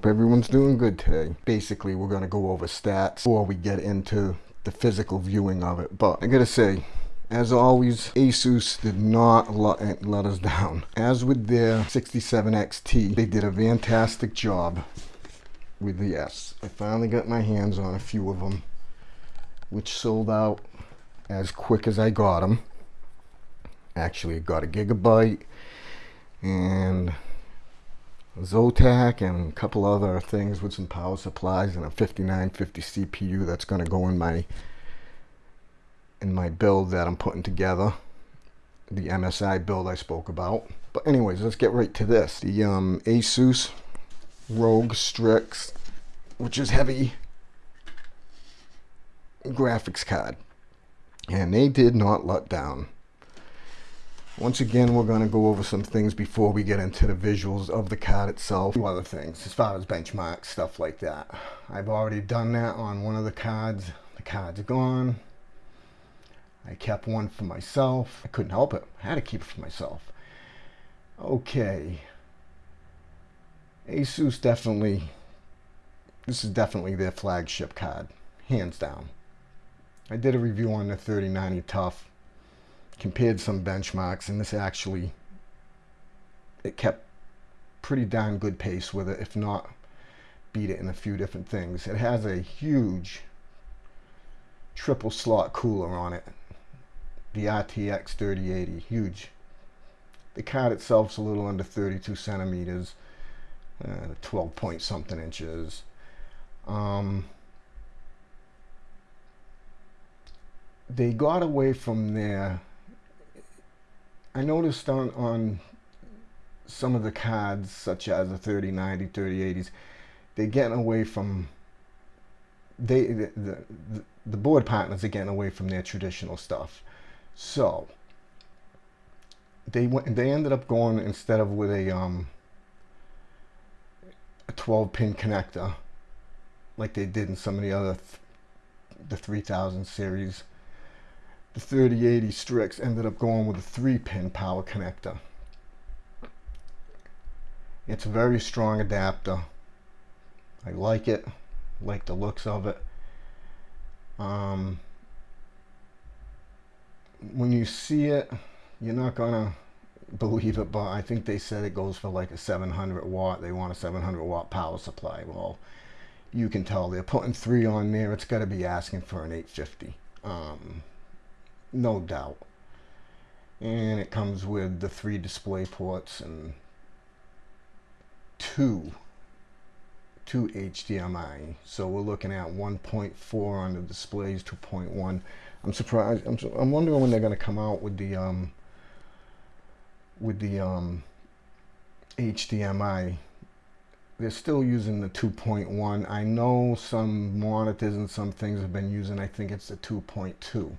Hope everyone's doing good today. Basically, we're going to go over stats before we get into the physical viewing of it. But I gotta say, as always, Asus did not let, let us down. As with their 67XT, they did a fantastic job with the S. I finally got my hands on a few of them, which sold out as quick as I got them. Actually, got a Gigabyte and Zotac and a couple other things with some power supplies and a 5950 CPU that's going to go in my in my build that I'm putting together. The MSI build I spoke about. But anyways let's get right to this. The um, Asus ROG Strix which is heavy graphics card. And they did not let down once again, we're going to go over some things before we get into the visuals of the card itself. A other things as far as benchmarks, stuff like that. I've already done that on one of the cards. The card's gone. I kept one for myself. I couldn't help it. I had to keep it for myself. Okay. Asus definitely, this is definitely their flagship card. Hands down. I did a review on the 3090 TUF compared some benchmarks and this actually it kept pretty darn good pace with it if not beat it in a few different things. It has a huge triple slot cooler on it. The RTX 3080 huge. The card itself's a little under 32 centimeters uh, 12 point something inches. Um, they got away from there I noticed on, on some of the cards, such as the 3090, 3080s, they're getting away from, they the, the, the board partners are getting away from their traditional stuff. So, they went, they ended up going, instead of with a, um, a 12 pin connector, like they did in some of the other, th the 3000 series, the 3080 Strix ended up going with a 3-pin power connector. It's a very strong adapter. I like it, like the looks of it. Um, when you see it, you're not gonna believe it, but I think they said it goes for like a 700 watt. They want a 700 watt power supply. Well, you can tell they're putting three on there. It's got to be asking for an 850. Um, no doubt. And it comes with the three display ports and two two HDMI. So we're looking at 1.4 on the displays, 2.1. I'm surprised. I'm, I'm wondering when they're going to come out with the um, with the um, HDMI. They're still using the 2.1. I know some monitors and some things have been using. I think it's the 2.2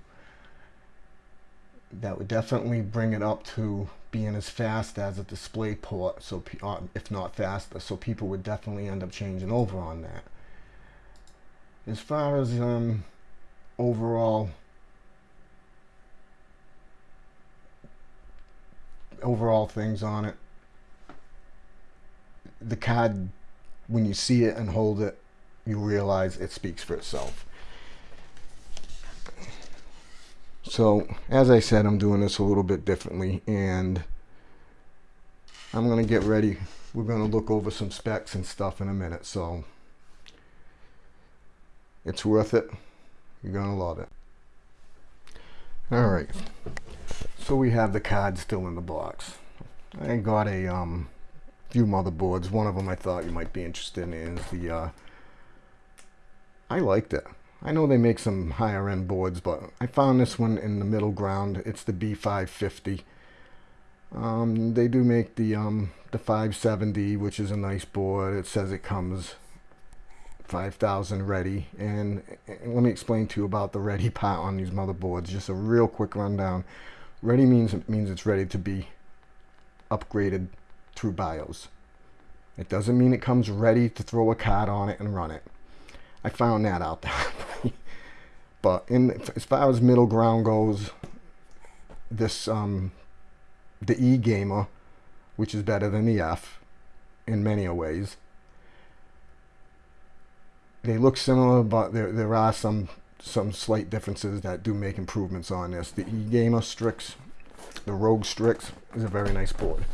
that would definitely bring it up to being as fast as a display port so uh, if not faster so people would definitely end up changing over on that. As far as um, overall overall things on it the card when you see it and hold it you realize it speaks for itself So as I said, I'm doing this a little bit differently and I'm going to get ready. We're going to look over some specs and stuff in a minute. So it's worth it. You're going to love it. All right. So we have the card still in the box. I got a um, few motherboards. One of them I thought you might be interested in is the, uh, I liked it. I know they make some higher end boards, but I found this one in the middle ground. It's the B550. Um, they do make the um, the 570, which is a nice board. It says it comes 5000 ready. And, and let me explain to you about the ready part on these motherboards. Just a real quick rundown. Ready means it means it's ready to be upgraded through BIOS. It doesn't mean it comes ready to throw a card on it and run it. I found that out. but in as far as middle ground goes, this um, the E gamer, which is better than the F in many ways, they look similar, but there, there are some some slight differences that do make improvements on this. The eGamer Strix, the Rogue Strix, is a very nice board.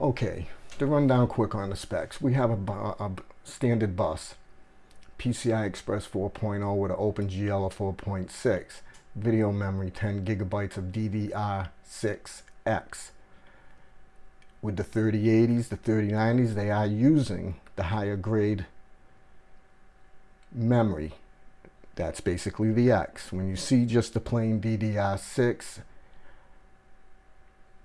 Okay, to run down quick on the specs, we have a, a standard bus, PCI Express 4.0 with an OpenGL of 4.6, video memory 10 gigabytes of DDR6X. With the 3080s, the 3090s, they are using the higher grade memory. That's basically the X. When you see just the plain DDR6,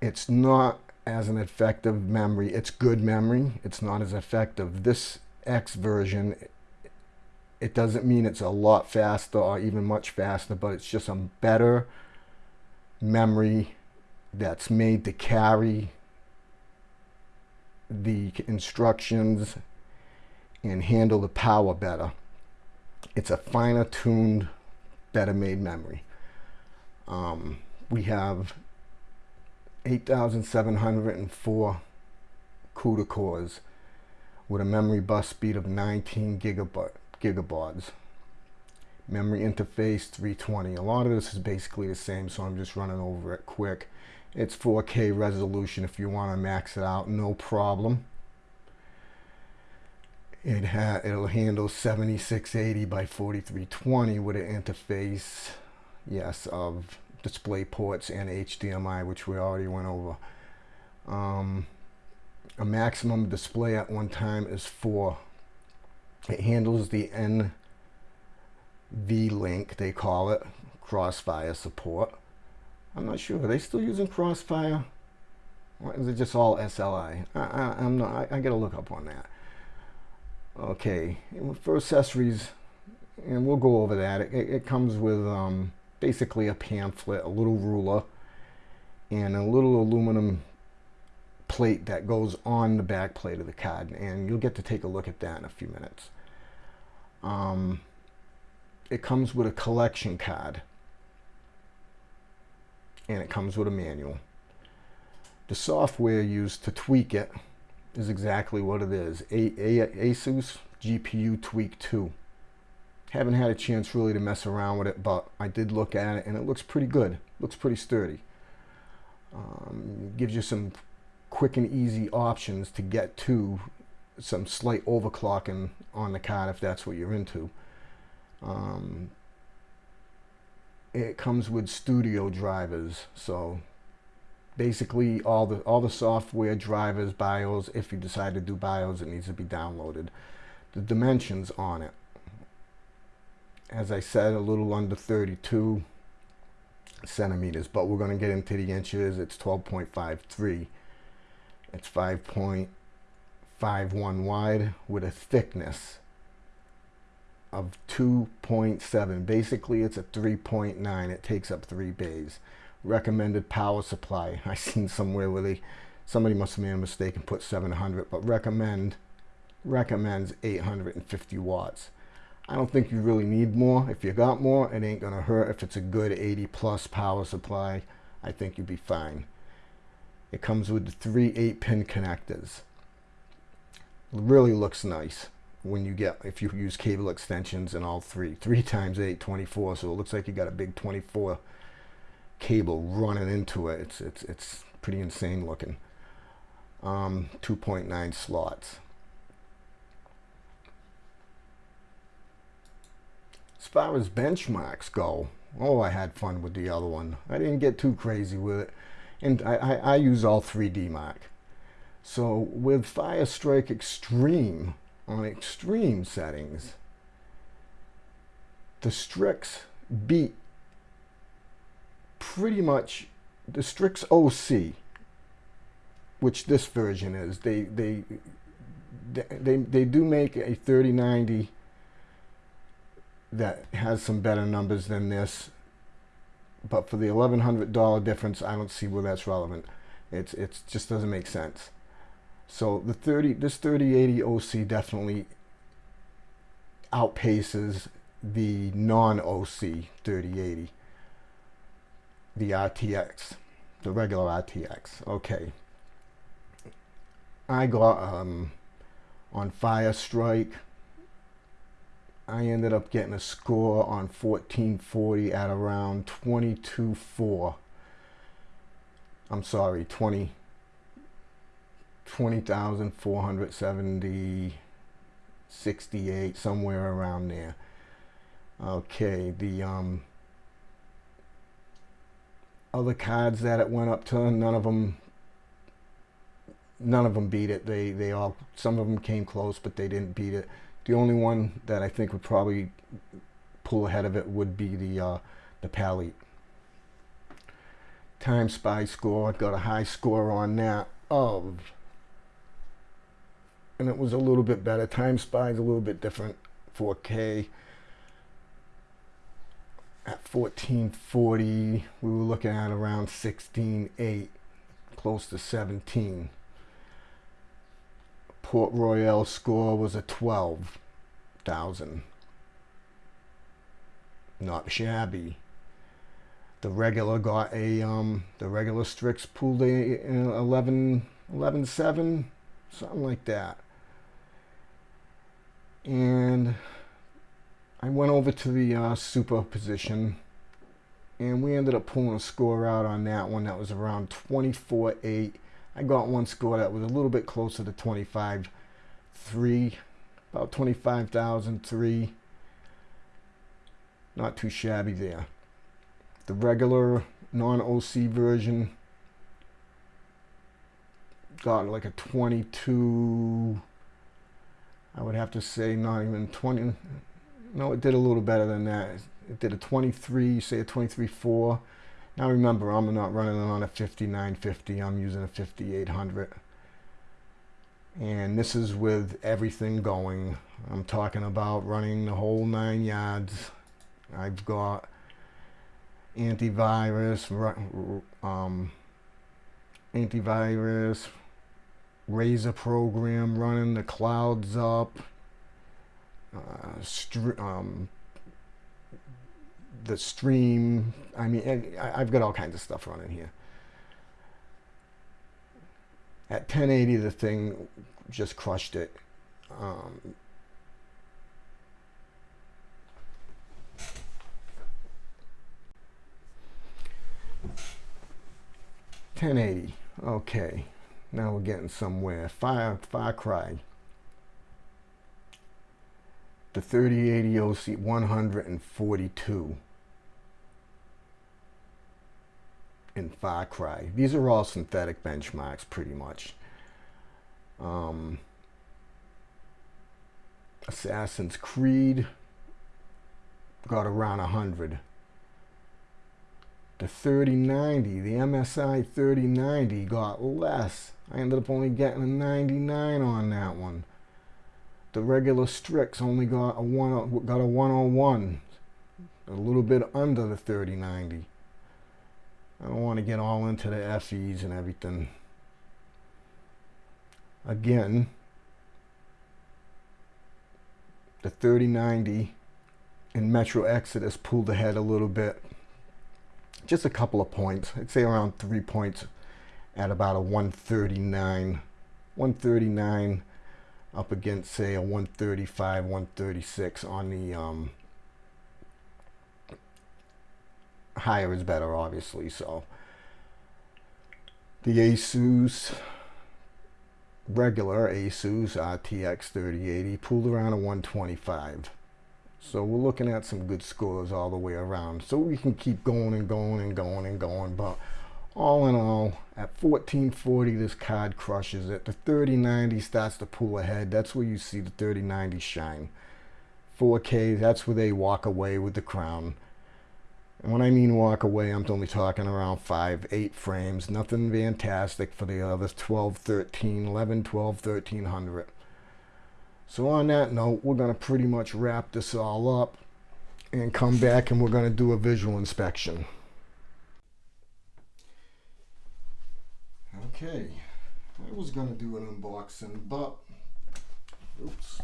it's not as an effective memory. It's good memory. It's not as effective. This X version, it doesn't mean it's a lot faster or even much faster, but it's just a better memory that's made to carry the instructions and handle the power better. It's a finer tuned, better made memory. Um, we have 8,704 CUDA cores with a memory bus speed of 19 gigabaud, Memory interface 320. A lot of this is basically the same, so I'm just running over it quick. It's 4K resolution if you want to max it out, no problem. It ha it'll handle 7680 by 4320 with an interface, yes, of display ports and HDMI, which we already went over. Um, a maximum display at one time is four. It handles the NVLink, they call it, Crossfire support. I'm not sure. Are they still using Crossfire? Or is it just all SLI? I, I, am not. I, I got to look up on that. Okay, for accessories, and we'll go over that. It, it comes with um, basically a pamphlet, a little ruler, and a little aluminum plate that goes on the back plate of the card and you'll get to take a look at that in a few minutes. Um, it comes with a collection card and it comes with a manual. The software used to tweak it is exactly what it is. A A Asus GPU Tweak 2. Haven't had a chance really to mess around with it, but I did look at it and it looks pretty good. Looks pretty sturdy. Um, gives you some quick and easy options to get to some slight overclocking on the card if that's what you're into. Um, it comes with studio drivers, so basically all the all the software drivers, BIOS, if you decide to do BIOS, it needs to be downloaded. The dimensions on it as I said, a little under 32 centimeters, but we're going to get into the inches. It's 12.53. It's 5.51 wide with a thickness of 2.7. Basically, it's a 3.9. It takes up three bays. Recommended power supply. I seen somewhere where they, somebody must have made a mistake and put 700, but recommend, recommends 850 watts. I don't think you really need more. If you got more, it ain't gonna hurt. If it's a good 80 plus power supply, I think you'd be fine. It comes with three 8 pin connectors. Really looks nice when you get, if you use cable extensions and all three. Three times 8, 24, so it looks like you got a big 24 cable running into it. It's, it's, it's pretty insane looking. Um, 2.9 slots. As far as benchmarks go, oh, I had fun with the other one. I didn't get too crazy with it. And I, I, I use all 3DMark. So with Fire Strike Extreme, on extreme settings, the Strix beat pretty much the Strix OC, which this version is. They they they they do make a 3090 that has some better numbers than this. But for the $1,100 difference, I don't see where that's relevant. It's it just doesn't make sense. So the 30 this 3080 OC definitely outpaces the non-OC 3080, the RTX, the regular RTX. Okay. I got um, on Fire Strike I ended up getting a score on 1440 at around 22.4. I'm sorry, 20 20,470 68 somewhere around there. Okay, the um other cards that it went up to, none of them none of them beat it. They they all some of them came close, but they didn't beat it. The only one that I think would probably pull ahead of it would be the uh, the Palit. Time Spy score I got a high score on that of, and it was a little bit better. Time Spy is a little bit different, 4K. At 1440, we were looking at around 16.8, close to 17. Port Royal score was a 12,000. Not shabby. The regular got a, um, the regular Strix pulled a, uh, 11, 11 7, something like that. And I went over to the uh, Superposition and we ended up pulling a score out on that one that was around 24 8 I got one score that was a little bit closer to 25 3 about 25,003 not too shabby there. The regular non-OC version got like a 22 I would have to say not even 20 no it did a little better than that. It did a 23 say a 23 4 now remember, I'm not running on a 5950, I'm using a 5800. And this is with everything going. I'm talking about running the whole nine yards. I've got antivirus, um, antivirus, Razer program running, the clouds up, uh, um, the stream. I mean, I've got all kinds of stuff running here. At 1080, the thing just crushed it. Um, Ten eighty. Okay, now we're getting somewhere. Fire, Far Cry. The 3080 OC 142. In Far Cry. These are all synthetic benchmarks pretty much. Um, Assassin's Creed got around 100. The 3090, the MSI 3090 got less. I ended up only getting a 99 on that one. The regular Strix only got a one got a 101, a little bit under the 3090. I don't want to get all into the FEs and everything. Again, the 3090 in Metro Exodus pulled ahead a little bit. Just a couple of points. I'd say around three points at about a 139. 139 up against say a 135, 136 on the um, higher is better, obviously. So the Asus regular Asus RTX 3080 pulled around a 125. So we're looking at some good scores all the way around. So we can keep going and going and going and going. But all in all, at 1440, this card crushes it. The 3090 starts to pull ahead. That's where you see the 3090 shine. 4K, that's where they walk away with the crown. And when I mean walk away, I'm only talking around 5, 8 frames. Nothing fantastic for the others 12, 13, 11, 12, 1300. So on that note, we're going to pretty much wrap this all up and come back and we're going to do a visual inspection. Okay, I was going to do an unboxing, but oops.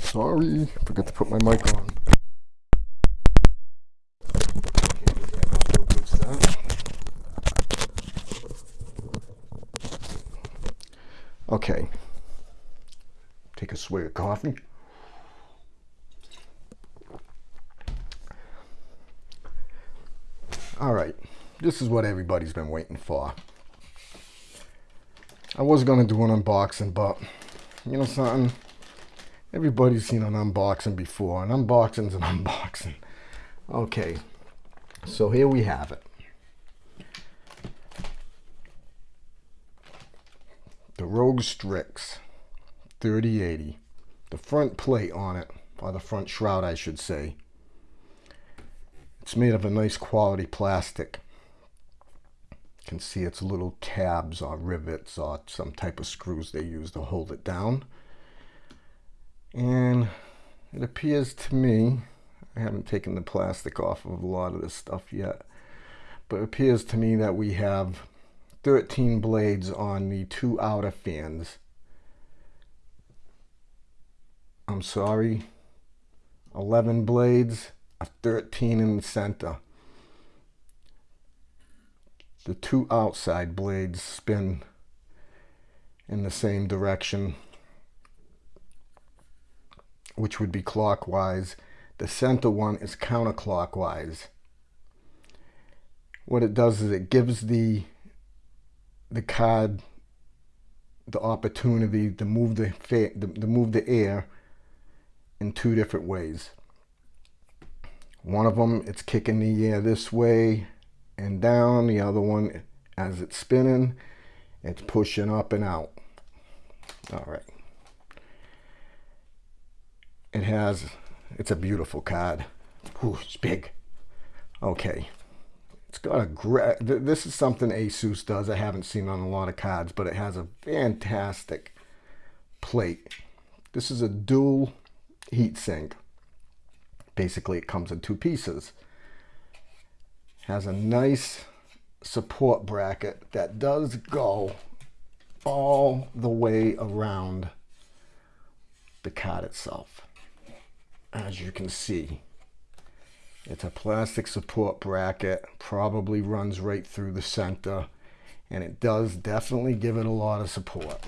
Sorry, forgot to put my mic on. Take a swig of coffee. All right, this is what everybody's been waiting for. I was gonna do an unboxing, but you know something? Everybody's seen an unboxing before. An unboxing's an unboxing. Okay, so here we have it. Rogue Strix 3080. The front plate on it, or the front shroud I should say, it's made of a nice quality plastic. You can see its little tabs or rivets or some type of screws they use to hold it down. And it appears to me, I haven't taken the plastic off of a lot of this stuff yet, but it appears to me that we have 13 blades on the two outer fans. I'm sorry, 11 blades a 13 in the center. The two outside blades spin in the same direction, which would be clockwise. The center one is counterclockwise. What it does is it gives the the card the opportunity to move the to move the air in two different ways. One of them, it's kicking the air this way and down. The other one, as it's spinning, it's pushing up and out. All right. It has, it's a beautiful card. Ooh, it's big. Okay. It's got a great, this is something Asus does. I haven't seen on a lot of cards, but it has a fantastic plate. This is a dual heat sink basically it comes in two pieces has a nice support bracket that does go all the way around the card itself as you can see it's a plastic support bracket probably runs right through the center and it does definitely give it a lot of support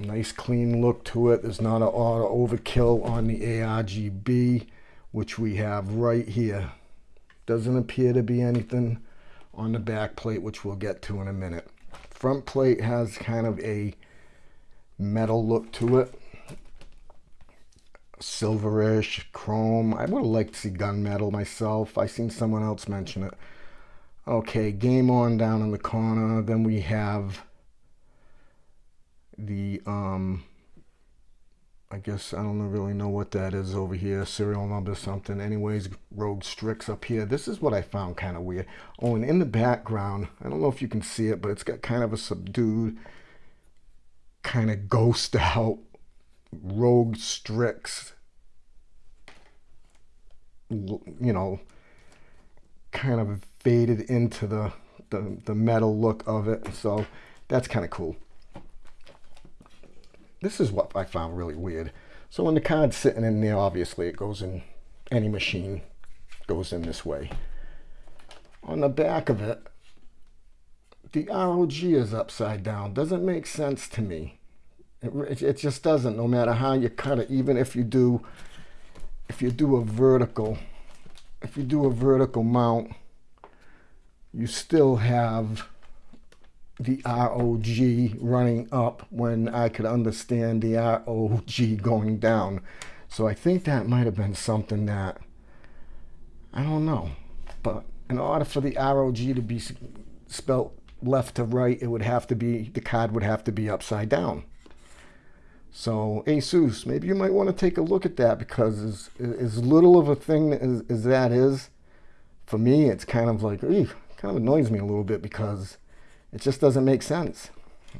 nice clean look to it. There's not a lot of overkill on the ARGB, which we have right here. Doesn't appear to be anything on the back plate, which we'll get to in a minute. Front plate has kind of a metal look to it. Silverish, chrome. I would have liked to see gunmetal myself. I seen someone else mention it. Okay, game on down in the corner. Then we have the um I guess I don't really know what that is over here serial number something anyways Rogue Strix up here this is what I found kind of weird oh and in the background I don't know if you can see it but it's got kind of a subdued kind of ghost out Rogue Strix you know kind of faded into the the, the metal look of it so that's kind of cool this is what I found really weird. So when the card's sitting in there, obviously it goes in any machine, goes in this way. On the back of it, the ROG is upside down. Doesn't make sense to me. It, it just doesn't, no matter how you cut it, even if you do, if you do a vertical, if you do a vertical mount, you still have the ROG running up when I could understand the ROG going down. So I think that might have been something that, I don't know. But in order for the ROG to be spelt left to right, it would have to be, the card would have to be upside down. So Asus, maybe you might want to take a look at that because as, as little of a thing as, as that is, for me, it's kind of like, kind of annoys me a little bit because it just doesn't make sense.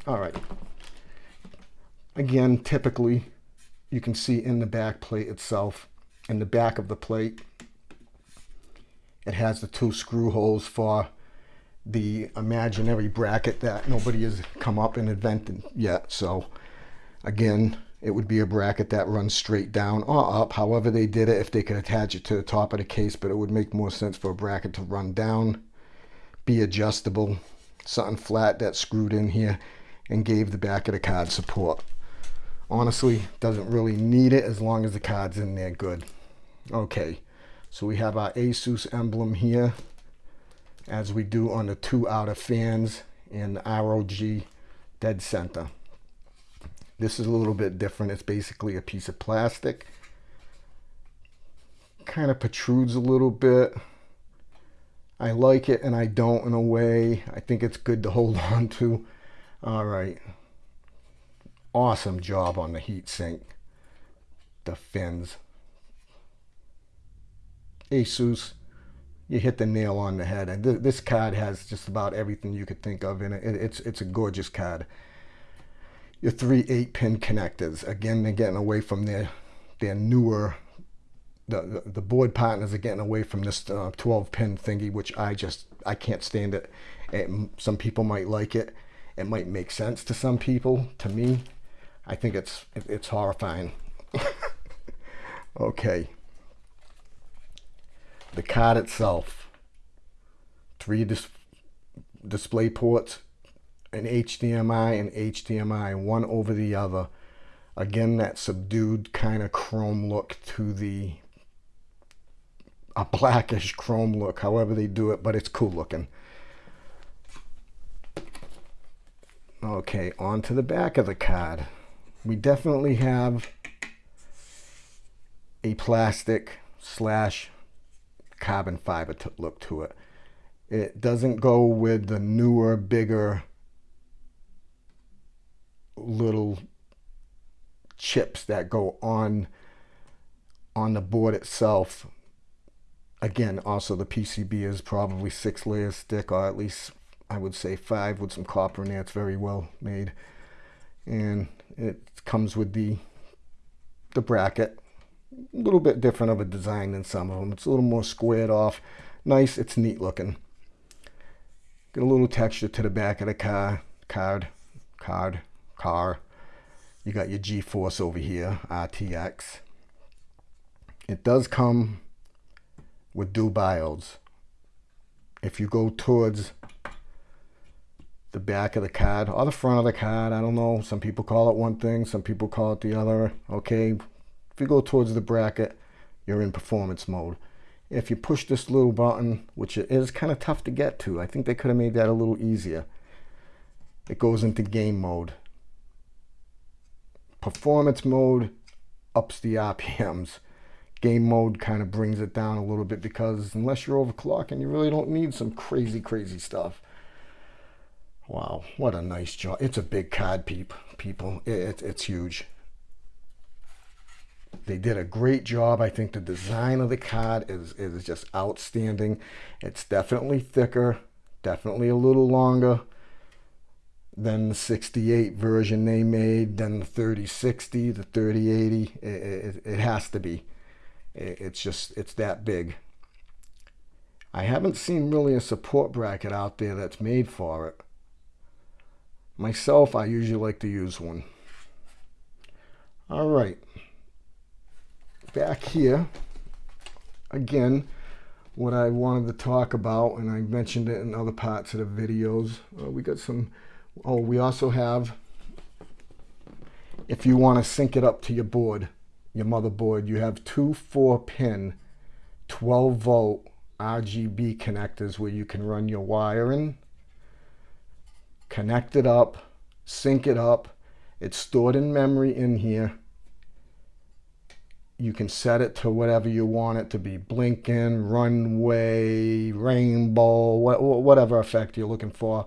All right. Again, typically, you can see in the back plate itself, in the back of the plate, it has the two screw holes for the imaginary bracket that nobody has come up and invented yet. So again, it would be a bracket that runs straight down or up. However they did it, if they could attach it to the top of the case, but it would make more sense for a bracket to run down, be adjustable, something flat that's screwed in here and gave the back of the card support. Honestly, doesn't really need it as long as the card's in there good. Okay, so we have our Asus emblem here, as we do on the two outer fans the ROG dead center. This is a little bit different. It's basically a piece of plastic. Kind of protrudes a little bit. I like it and I don't in a way. I think it's good to hold on to. All right. Awesome job on the heat sink. The fins. Asus, you hit the nail on the head. And th this card has just about everything you could think of in it. it. It's, it's a gorgeous card. Your three eight pin connectors. Again, they're getting away from their, their newer the, the, board partners are getting away from this uh, 12 pin thingy which I just I can't stand it. it some people might like it. It might make sense to some people. To me I think it's it's horrifying. Okay. The card itself. Three dis display ports an HDMI and HDMI one over the other again that subdued kind of chrome look to the a blackish chrome look, however they do it, but it's cool looking. Okay, on to the back of the card. We definitely have a plastic slash carbon fiber look to it. It doesn't go with the newer, bigger little chips that go on on the board itself Again, also the PCB is probably six layers thick, or at least I would say five with some copper in there. It's very well made. And it comes with the, the bracket. A little bit different of a design than some of them. It's a little more squared off. Nice, it's neat looking. Get a little texture to the back of the car, card, card, car. You got your GeForce over here, RTX. It does come with dual diodes. If you go towards the back of the card or the front of the card, I don't know, some people call it one thing, some people call it the other, okay? If you go towards the bracket, you're in performance mode. If you push this little button, which is kind of tough to get to, I think they could have made that a little easier. It goes into game mode. Performance mode ups the RPMs game mode kind of brings it down a little bit because unless you're overclocking, you really don't need some crazy, crazy stuff. Wow, what a nice job. It's a big card, peep, people. It, it's huge. They did a great job. I think the design of the card is, is just outstanding. It's definitely thicker, definitely a little longer than the 68 version they made, then the 3060, the 3080. It, it, it has to be. It's just, it's that big. I haven't seen really a support bracket out there that's made for it. Myself, I usually like to use one. All right. Back here, again, what I wanted to talk about, and I mentioned it in other parts of the videos. Uh, we got some, oh, we also have, if you want to sync it up to your board, your motherboard, you have two 4-pin 12 volt RGB connectors where you can run your wiring, connect it up, sync it up. It's stored in memory in here. You can set it to whatever you want it to be, blinking, runway, rainbow, whatever effect you're looking for.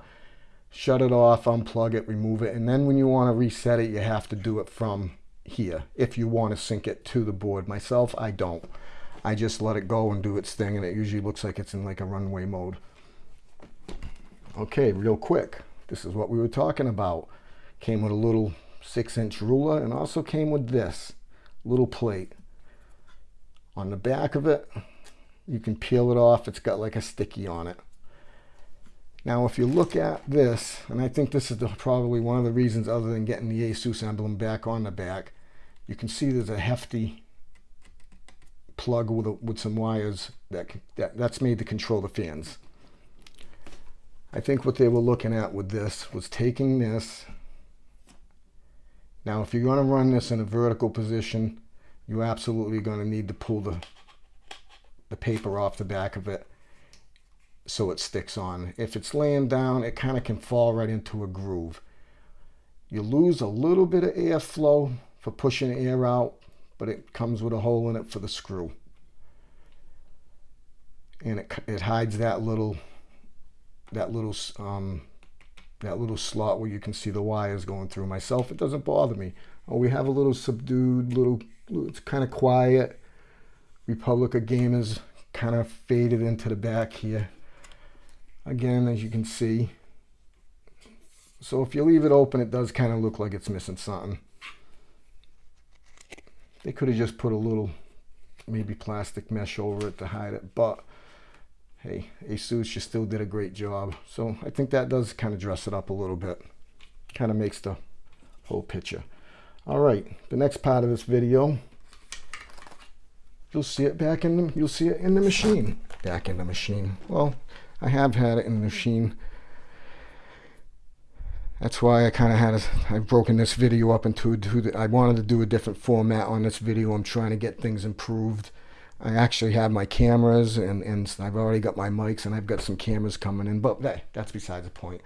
Shut it off, unplug it, remove it, and then when you want to reset it, you have to do it from here if you want to sync it to the board. Myself, I don't. I just let it go and do its thing and it usually looks like it's in like a runway mode. Okay, real quick. This is what we were talking about. Came with a little six inch ruler and also came with this little plate. On the back of it, you can peel it off. It's got like a sticky on it. Now, if you look at this, and I think this is the, probably one of the reasons other than getting the ASUS emblem back on the back, you can see there's a hefty plug with, a, with some wires that, that that's made to control the fans. I think what they were looking at with this was taking this Now, if you're going to run this in a vertical position, you're absolutely going to need to pull the, the paper off the back of it so it sticks on. If it's laying down, it kind of can fall right into a groove. You lose a little bit of airflow for pushing air out, but it comes with a hole in it for the screw. And it, it hides that little that little um, that little slot where you can see the wires going through. Myself, it doesn't bother me. Oh, we have a little subdued, little, it's kind of quiet. Republic of Gamers kind of faded into the back here. Again, as you can see. So if you leave it open, it does kind of look like it's missing something. They could have just put a little, maybe plastic mesh over it to hide it, but hey, Asus, just still did a great job. So I think that does kind of dress it up a little bit. Kind of makes the whole picture. All right, the next part of this video, you'll see it back in the, you'll see it in the machine. Back in the machine. Well, I have had it in the machine. That's why I kind of had, a, I've broken this video up into, a, I wanted to do a different format on this video. I'm trying to get things improved. I actually have my cameras and, and I've already got my mics and I've got some cameras coming in, but hey, that's besides the point.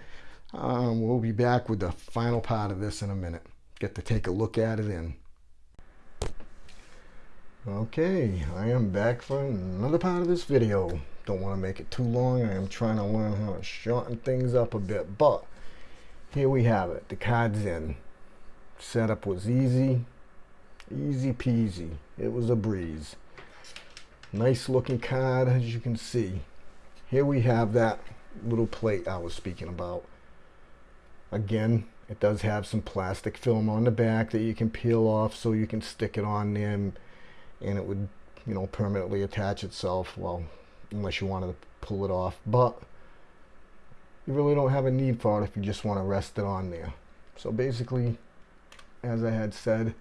Um, we'll be back with the final part of this in a minute. Get to take a look at it in. Okay, I am back for another part of this video. Don't want to make it too long. I am trying to learn how to shorten things up a bit, but here we have it. The card's in. Setup was easy, easy peasy. It was a breeze. Nice looking card as you can see. Here we have that little plate I was speaking about. Again, it does have some plastic film on the back that you can peel off so you can stick it on there and, and it would, you know, permanently attach itself. Well, unless you wanted to pull it off. But you really don't have a need for it if you just want to rest it on there. So basically, as I had said,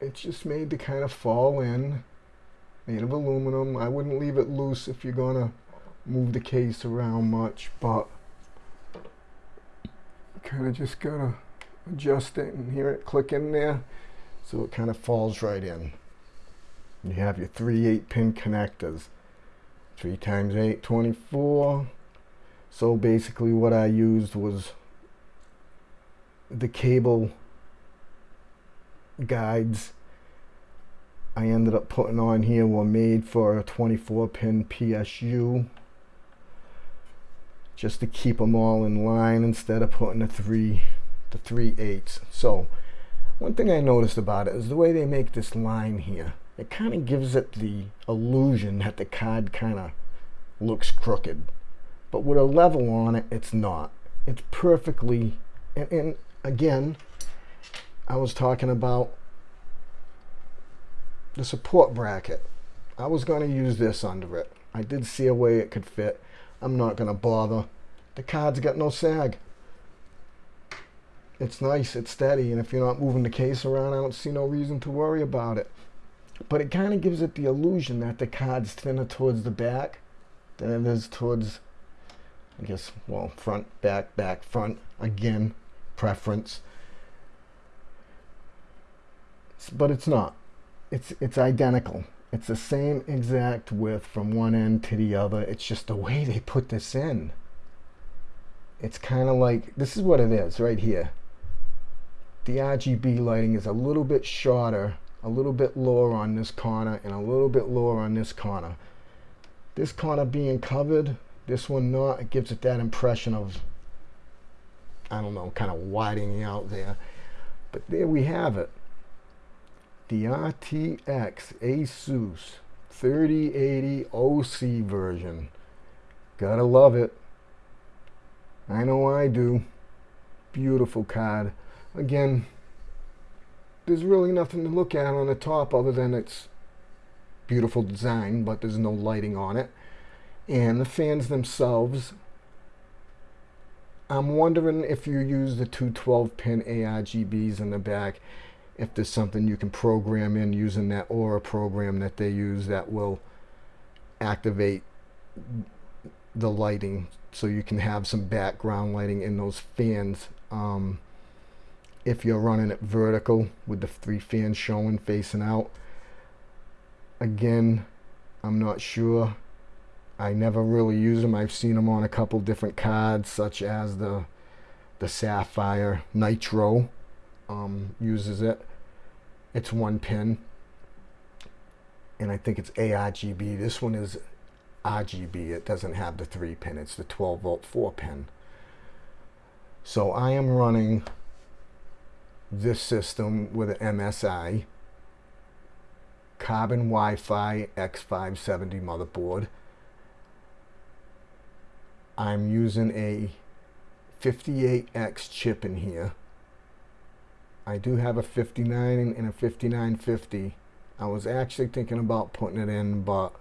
it's just made to kind of fall in made of aluminum. I wouldn't leave it loose if you're gonna move the case around much, but kind of just gotta adjust it and hear it click in there so it kind of falls right in. You have your three 8 pin connectors. 3 times 8, 24. So basically what I used was the cable guides I ended up putting on here were made for a 24 pin PSU just to keep them all in line instead of putting the three the three eighths so one thing I noticed about it is the way they make this line here it kind of gives it the illusion that the card kind of looks crooked but with a level on it it's not it's perfectly and, and again I was talking about the support bracket. I was going to use this under it. I did see a way it could fit. I'm not going to bother. The card's got no sag. It's nice, it's steady, and if you're not moving the case around, I don't see no reason to worry about it. But it kind of gives it the illusion that the card's thinner towards the back than it is towards, I guess, well, front, back, back, front. Again, preference. But it's not it's it's identical. It's the same exact width from one end to the other. It's just the way they put this in. It's kind of like, this is what it is right here. The RGB lighting is a little bit shorter, a little bit lower on this corner, and a little bit lower on this corner. This corner being covered, this one not, it gives it that impression of, I don't know, kind of widening out there. But there we have it the RTX Asus 3080 OC version. Gotta love it. I know I do. Beautiful card. Again, there's really nothing to look at on the top other than its beautiful design, but there's no lighting on it. And the fans themselves, I'm wondering if you use the two 12 pin ARGBs in the back if there's something you can program in using that Aura program that they use that will activate the lighting so you can have some background lighting in those fans um, if you're running it vertical with the three fans showing facing out. Again, I'm not sure. I never really use them. I've seen them on a couple different cards, such as the the Sapphire Nitro um, uses it. It's one pin, and I think it's ARGB. This one is RGB. It doesn't have the three pin. It's the 12 volt four pin. So I am running this system with an MSI Carbon Wi-Fi X570 motherboard. I'm using a 58X chip in here. I do have a 59 and a 5950. I was actually thinking about putting it in, but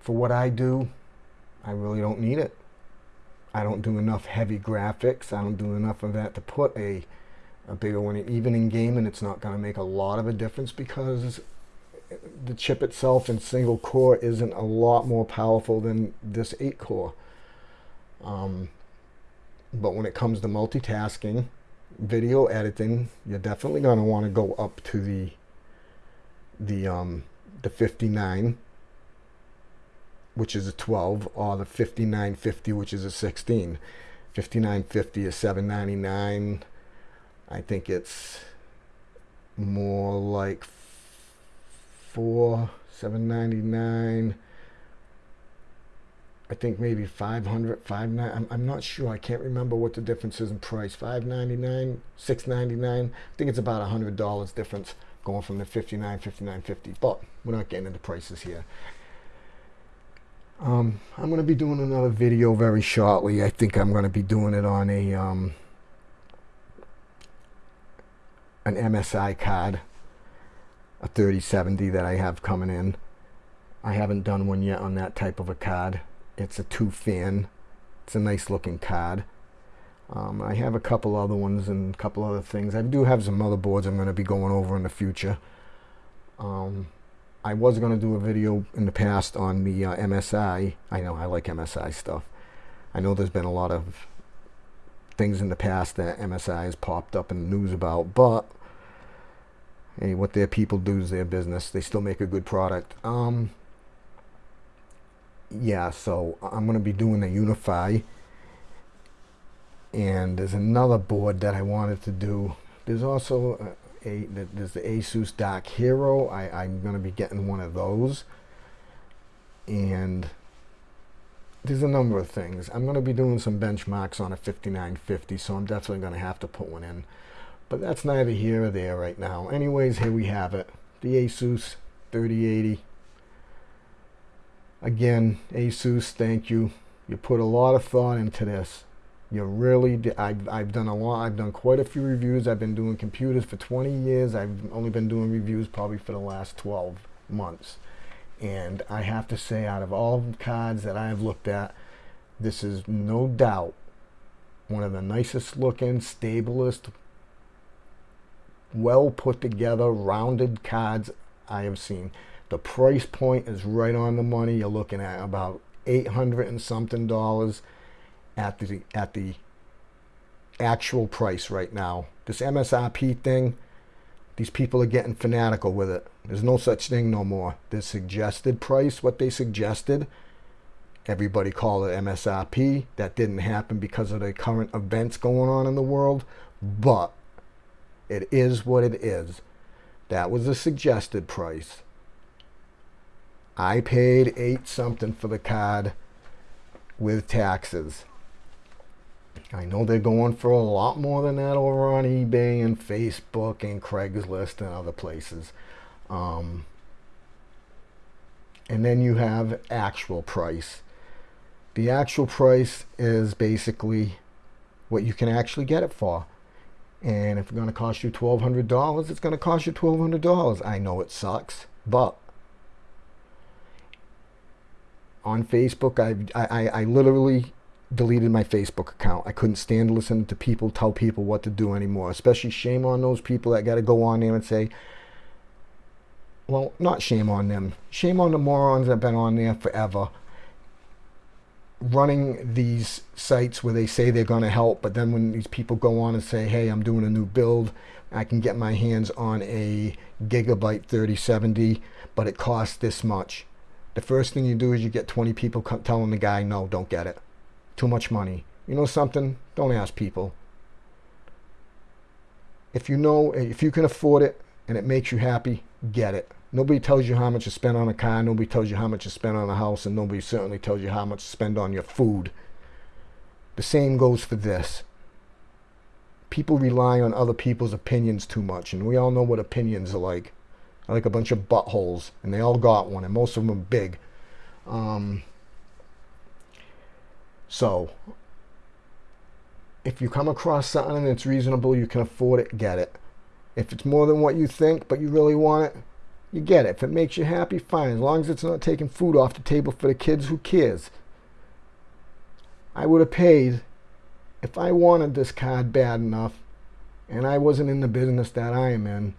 for what I do, I really don't need it. I don't do enough heavy graphics. I don't do enough of that to put a, a bigger one. Even in gaming, it's not going to make a lot of a difference because the chip itself in single core isn't a lot more powerful than this 8 core. Um, but when it comes to multitasking, video editing, you're definitely going to want to go up to the the um, the 59, which is a 12, or the 5950, which is a 16. 5950 is 799. I think it's more like four, 799. I think maybe 500, 59. I'm, I'm not sure. I can't remember what the difference is in price. 599, 699. I think it's about $100 difference going from the 59, 59.50. But we're not getting into prices here. Um, I'm going to be doing another video very shortly. I think I'm going to be doing it on a um, an MSI card, a 3070 that I have coming in. I haven't done one yet on that type of a card. It's a two fan. It's a nice looking card. Um, I have a couple other ones and a couple other things. I do have some motherboards I'm going to be going over in the future. Um, I was going to do a video in the past on the uh, MSI. I know I like MSI stuff. I know there's been a lot of things in the past that MSI has popped up in the news about, but hey, what their people do is their business. They still make a good product. Um, yeah, so I'm going to be doing a Unify. And there's another board that I wanted to do. There's also a, a there's the Asus Dark Hero. I, I'm going to be getting one of those. And there's a number of things. I'm going to be doing some benchmarks on a 5950, so I'm definitely going to have to put one in. But that's neither here or there right now. Anyways, here we have it. The Asus 3080 Again, Asus, thank you. You put a lot of thought into this. You really did. I've, I've done a lot. I've done quite a few reviews. I've been doing computers for 20 years. I've only been doing reviews probably for the last 12 months. And I have to say, out of all the cards that I've looked at, this is no doubt one of the nicest looking, stablest, well put together, rounded cards I have seen. The price point is right on the money. You're looking at about 800 and something dollars at the at the actual price right now. This MSRP thing, these people are getting fanatical with it. There's no such thing no more. The suggested price, what they suggested, everybody called it MSRP. That didn't happen because of the current events going on in the world, but it is what it is. That was the suggested price. I paid eight something for the card with taxes. I know they're going for a lot more than that over on eBay and Facebook and Craigslist and other places. Um, and then you have actual price. The actual price is basically what you can actually get it for. And if it's going to cost you $1,200, it's going to cost you $1,200. I know it sucks, but on Facebook. I, I, I literally deleted my Facebook account. I couldn't stand listening to people tell people what to do anymore. Especially shame on those people that got to go on there and say, well, not shame on them. Shame on the morons that have been on there forever. running these sites where they say they're going to help, but then when these people go on and say, hey, I'm doing a new build, I can get my hands on a gigabyte 3070, but it costs this much. The first thing you do is you get 20 people telling the guy, no, don't get it. Too much money. You know something? Don't ask people. If you know, if you can afford it and it makes you happy, get it. Nobody tells you how much to spend on a car. Nobody tells you how much to spend on a house. And nobody certainly tells you how much to spend on your food. The same goes for this. People rely on other people's opinions too much. And we all know what opinions are like. Like a bunch of buttholes. And they all got one. And most of them are big. Um, so, if you come across something that's reasonable, you can afford it, get it. If it's more than what you think, but you really want it, you get it. If it makes you happy, fine. As long as it's not taking food off the table for the kids, who cares? I would have paid if I wanted this card bad enough and I wasn't in the business that I am in,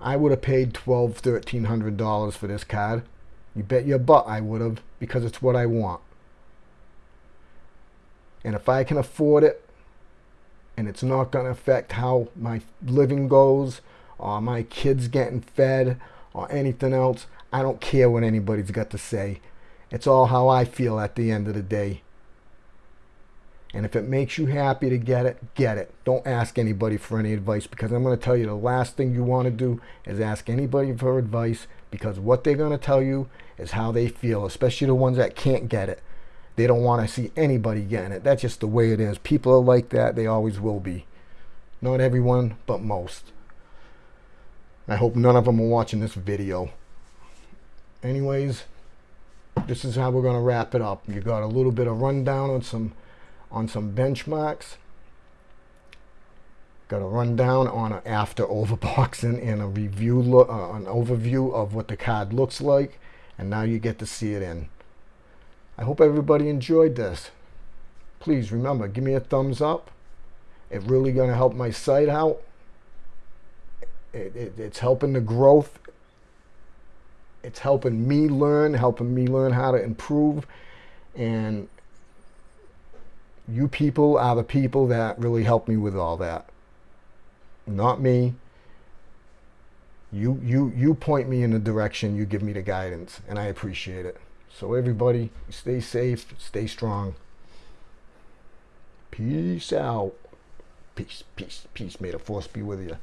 I would have paid twelve, thirteen hundred dollars for this card. You bet your butt I would have because it's what I want. And if I can afford it and it's not going to affect how my living goes or my kids getting fed or anything else. I don't care what anybody's got to say. It's all how I feel at the end of the day. And if it makes you happy to get it, get it. Don't ask anybody for any advice because I'm going to tell you the last thing you want to do is ask anybody for advice because what they're going to tell you is how they feel, especially the ones that can't get it. They don't want to see anybody getting it. That's just the way it is. People are like that. They always will be. Not everyone, but most. I hope none of them are watching this video. Anyways, this is how we're going to wrap it up. You got a little bit of rundown on some on some benchmarks. Got a rundown on an after overboxing and a review uh, an overview of what the card looks like, and now you get to see it in. I hope everybody enjoyed this. Please remember, give me a thumbs up. It's really going to help my site out it, it, it's helping the growth. It's helping me learn, helping me learn how to improve. And you people are the people that really help me with all that. Not me. You, you, you point me in the direction, you give me the guidance, and I appreciate it. So everybody, stay safe, stay strong. Peace out. Peace, peace, peace. May the force be with you.